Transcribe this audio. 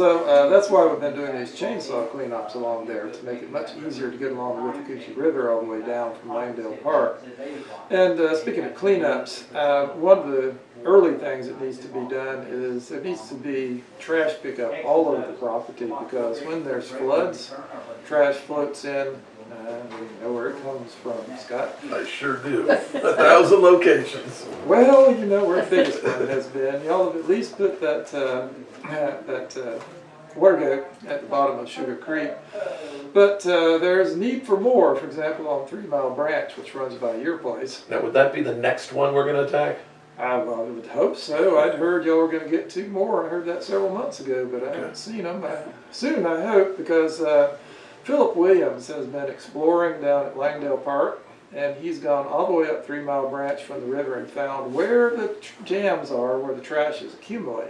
So uh, that's why we've been doing these chainsaw cleanups along there to make it much easier to get along the Withlacoochee River all the way down from Langdale Park. And uh, speaking of cleanups, uh, one of the early things that needs to be done is there needs to be trash pickup all over the property because when there's floods, trash floats in. Uh, we know where it comes from, Scott. I sure do. A thousand locations. Well, you know where the biggest one has been. Y'all have at least put that, uh, that uh, water gate at the bottom of Sugar Creek. But uh, there's need for more, for example, on Three Mile Branch, which runs by your place. Now, would that be the next one we're gonna attack? I, I would hope so. I'd heard y'all were going to get two more. I heard that several months ago, but I haven't seen them. I, soon, I hope, because uh, Philip Williams has been exploring down at Langdale Park, and he's gone all the way up Three Mile Branch from the river and found where the jams are, where the trash is accumulating.